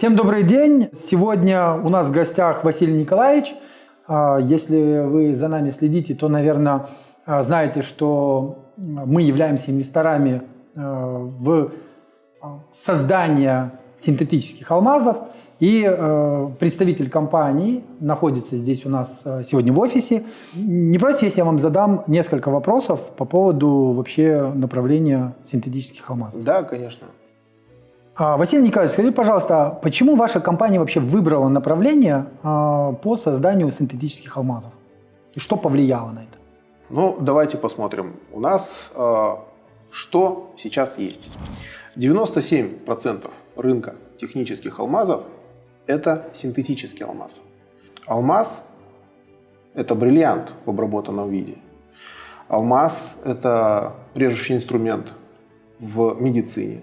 Всем добрый день. Сегодня у нас в гостях Василий Николаевич. А, Если вы за нами следите, то, наверное, а, знаете, что мы являемся инвесторами а, в создание синтетических алмазов. И э, представитель компании находится здесь у нас сегодня в офисе. Не против, если я вам задам несколько вопросов по поводу вообще направления синтетических алмазов? Да, конечно. А, Василий Николаевич, скажите, пожалуйста, почему ваша компания вообще выбрала направление а, по созданию синтетических алмазов? И что повлияло на это? Ну, давайте посмотрим. У нас что сейчас есть? 97% рынка технических алмазов – это синтетический алмаз. Алмаз – это бриллиант в обработанном виде. Алмаз – это режущий инструмент в медицине.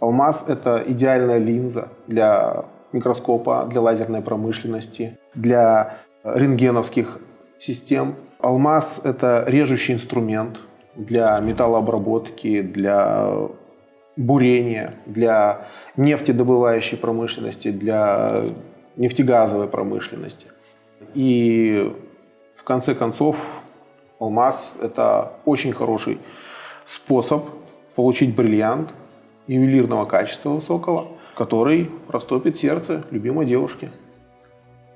Алмаз – это идеальная линза для микроскопа, для лазерной промышленности, для рентгеновских систем. Алмаз – это режущий инструмент для металлообработки, для бурения, для нефтедобывающей промышленности, для нефтегазовой промышленности. И в конце концов алмаз – это очень хороший способ получить бриллиант ювелирного качества высокого, который растопит сердце любимой девушки.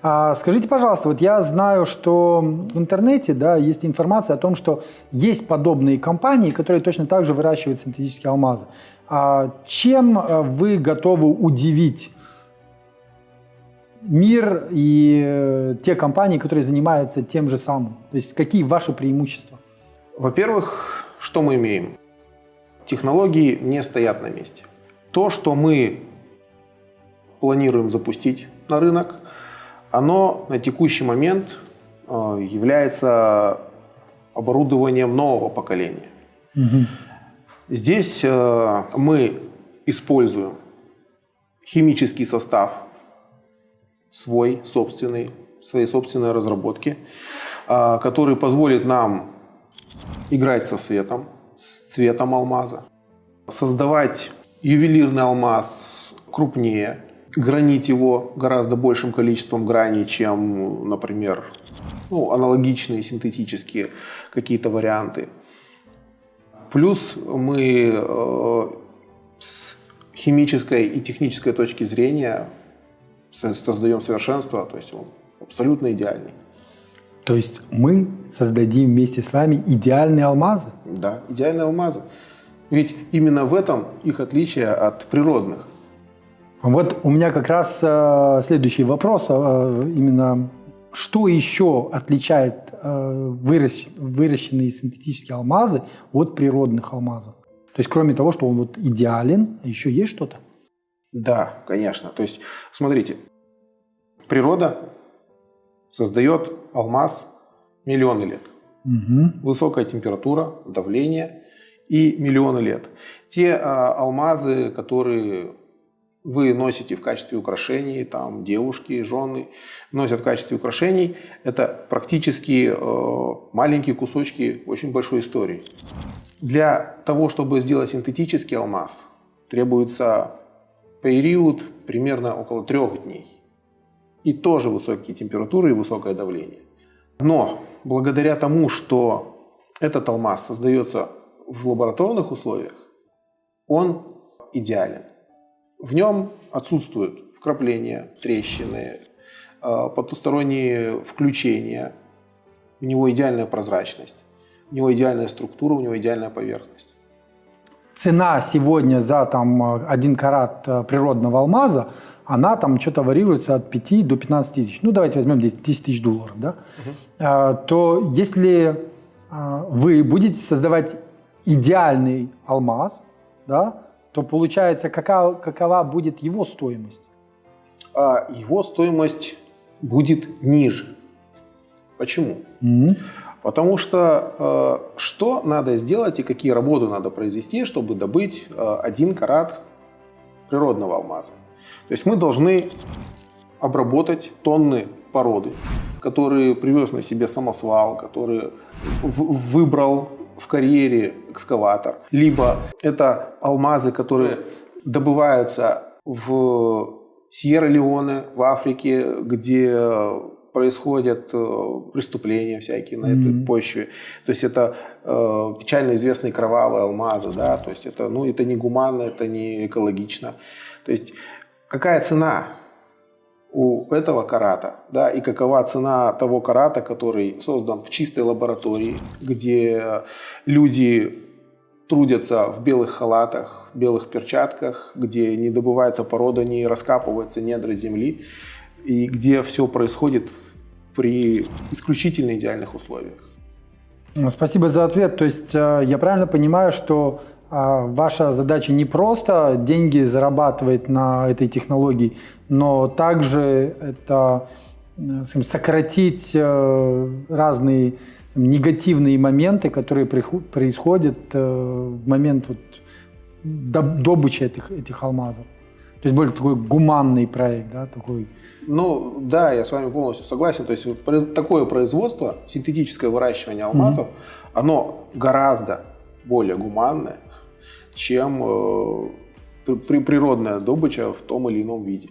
А скажите, пожалуйста, вот я знаю, что в интернете да, есть информация о том, что есть подобные компании, которые точно так же выращивают синтетические алмазы. А чем э, вы готовы удивить мир и э, те компании, которые занимаются тем же самым? То есть какие ваши преимущества? Во-первых, что мы имеем? Технологии не стоят на месте. То, что мы планируем запустить на рынок, оно на текущий момент э, является оборудованием нового поколения. Угу. Здесь э, мы используем химический состав свой, собственный, своей собственной разработки, э, который позволит нам играть со светом, цветом алмаза, создавать ювелирный алмаз крупнее, гранить его гораздо большим количеством граней, чем, например, ну, аналогичные синтетические какие-то варианты. Плюс мы э, с химической и технической точки зрения создаем совершенство, то есть он абсолютно идеальный. То есть мы создадим вместе с вами идеальные алмазы? Да, идеальные алмазы. Ведь именно в этом их отличие от природных. Вот у меня как раз э, следующий вопрос. Э, именно что еще отличает э, выращ, выращенные синтетические алмазы от природных алмазов? То есть кроме того, что он вот идеален, еще есть что-то? Да, конечно. То есть, смотрите, природа создает алмаз миллионы лет. Угу. Высокая температура, давление и миллионы лет. Те а, алмазы, которые вы носите в качестве украшений, там девушки, жены носят в качестве украшений, это практически э, маленькие кусочки очень большой истории. Для того, чтобы сделать синтетический алмаз, требуется период примерно около трех дней. И тоже высокие температуры и высокое давление. Но благодаря тому, что этот алмаз создается в лабораторных условиях, он идеален. В нем отсутствуют вкрапления, трещины, э, потусторонние включения. У него идеальная прозрачность, у него идеальная структура, у него идеальная поверхность. Цена сегодня за там, один карат э, природного алмаза, она там что-то варьируется от 5 до 15 тысяч. Ну, давайте возьмем 10 тысяч долларов. Да? Угу. То если вы будете создавать идеальный алмаз, да, то получается, какова, какова будет его стоимость? А его стоимость будет ниже. Почему? Mm-hmm. Потому что э, что надо сделать и какие работы надо произвести, чтобы добыть э, один карат природного алмаза. То есть мы должны обработать тонны породы, которые привез на себе самосвал, который выбрал в карьере экскаватор, либо это алмазы, которые добываются в Сьерра-Леоне в Африке, где происходят э, преступления всякие на mm-hmm. этой почве. То есть это э, печально известные кровавые алмазы, да, то есть это, ну, это не гуманно, это не экологично. То есть какая цена у этого карата, да, и какова цена того карата, который создан в чистой лаборатории, где люди трудятся в белых халатах, белых перчатках, где не добывается порода, не раскапываются недра земли, и где все происходит при исключительно идеальных условиях. Спасибо за ответ. То есть э, я правильно понимаю, что э, ваша задача не просто деньги зарабатывать на этой технологии, но также это э, скажем, сократить разные негативные моменты, которые происходят в момент вот добычи этих, этих алмазов. То есть более такой гуманный проект, да, такой. Ну да, я с вами полностью согласен. То есть вот такое производство, синтетическое выращивание алмазов, mm-hmm. оно гораздо более гуманное, чем э, при, природная добыча в том или ином виде.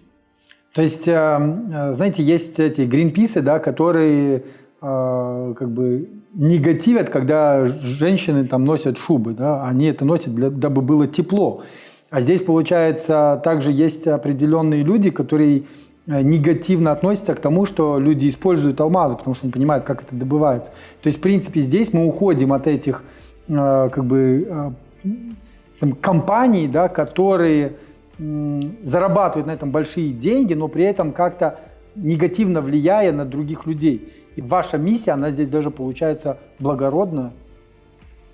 То есть, э, э знаете, есть эти гринписы, да, которые э, как бы негативят, когда женщины там носят шубы, да, они это носят, для, дабы было тепло. А здесь, получается, также есть определенные люди, которые э, негативно относятся к тому, что люди используют алмазы, потому что не понимают, как это добывается. То есть, в принципе, здесь мы уходим от этих э, как бы э, компаний, да, которые зарабатывают на этом большие деньги, но при этом как-то негативно влияя на других людей. И ваша миссия, она здесь даже получается благородная.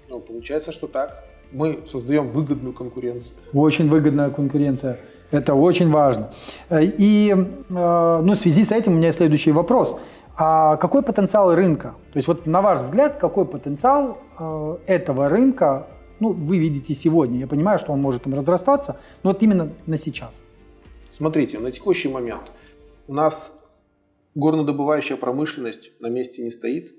Ну, получается, что так мы создаем выгодную конкуренцию. Очень выгодная конкуренция. Это очень важно. Э, и э, ну, в связи с этим у меня следующий вопрос. А какой потенциал рынка? То есть вот на ваш взгляд, какой потенциал э, этого рынка ну, вы видите сегодня? Я понимаю, что он может там разрастаться, но вот именно на сейчас. Смотрите, на текущий момент у нас горнодобывающая промышленность на месте не стоит.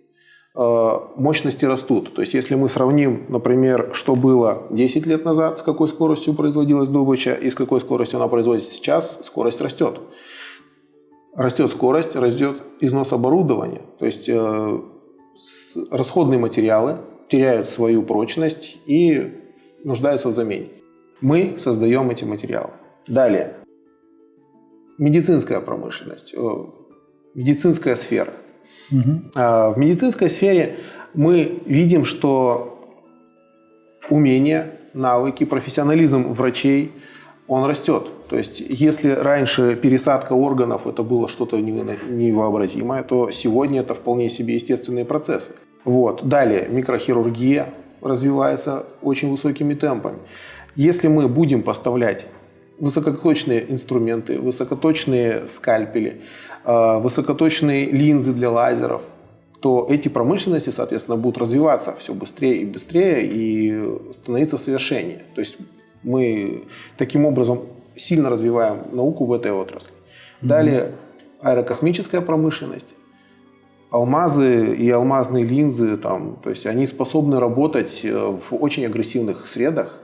Э, мощности растут. То есть, если мы сравним, например, что было 10 лет назад, с какой скоростью производилась добыча и с какой скоростью она производится сейчас, скорость растет. Растет скорость, растет износ оборудования. То есть, э, расходные материалы теряют свою прочность и нуждаются в замене. Мы создаем эти материалы. Далее. Медицинская промышленность, э, медицинская сфера – Угу. В медицинской сфере мы видим, что умения, навыки, профессионализм врачей, он растет. То есть, если раньше пересадка органов это было что-то невообразимое, то сегодня это вполне себе естественные процессы. Вот. Далее, микрохирургия развивается очень высокими темпами. Если мы будем поставлять высокоточные инструменты, высокоточные скальпели, Э, высокоточные линзы для лазеров, то эти промышленности, соответственно, будут развиваться все быстрее и быстрее и становиться совершеннее. То есть мы таким образом сильно развиваем науку в этой отрасли. Далее аэрокосмическая промышленность. Алмазы и алмазные линзы, там, то есть они способны работать э, в очень агрессивных средах,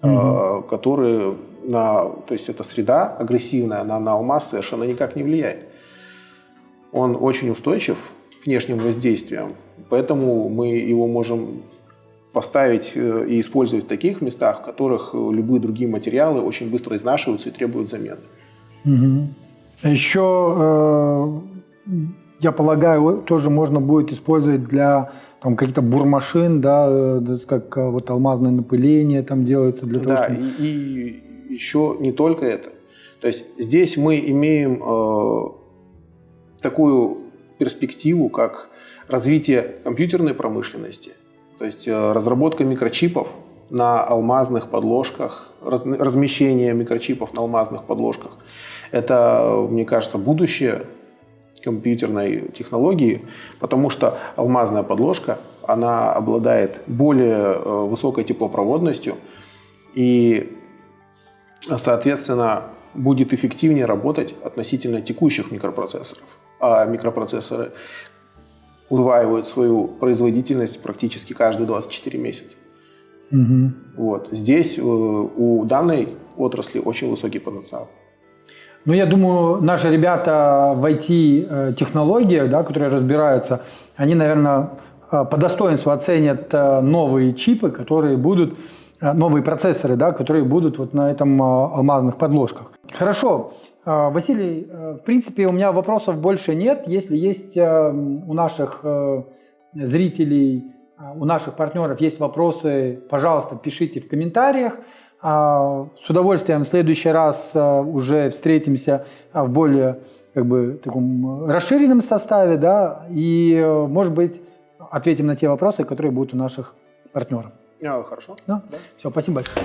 угу. которые на, то есть эта среда агрессивная, она на алмаз совершенно никак не влияет он очень устойчив к внешним воздействиям, поэтому мы его можем поставить э, и использовать в таких местах, в которых э, любые другие материалы очень быстро изнашиваются и требуют замены. Угу. Еще, э, я полагаю, тоже можно будет использовать для там каких-то бурмашин, да, как вот алмазное напыление там делается для того, да, чтобы... и, и еще не только это. То есть здесь мы имеем такую перспективу, как развитие компьютерной промышленности, то есть э, разработка микрочипов на алмазных подложках, размещение микрочипов на алмазных подложках. Это, мне кажется, будущее компьютерной технологии, потому что алмазная подложка, она обладает более э, высокой теплопроводностью и, соответственно, будет эффективнее работать относительно текущих микропроцессоров а микропроцессоры удваивают свою производительность практически каждые 24 месяца. Угу. Вот. Здесь э, у данной отрасли очень высокий потенциал. Ну, я думаю, наши ребята в IT-технологиях, да, которые разбираются, они, наверное, по достоинству оценят новые чипы, которые будут, новые процессоры, да, которые будут вот на этом алмазных подложках. Хорошо. Василий, в принципе, у меня вопросов больше нет. Если есть у наших зрителей, у наших партнеров есть вопросы, пожалуйста, пишите в комментариях. С удовольствием в следующий раз уже встретимся в более как бы, таком расширенном составе, да, и, может быть, ответим на те вопросы, которые будут у наших партнеров. А, хорошо. Да? да. Все, спасибо большое.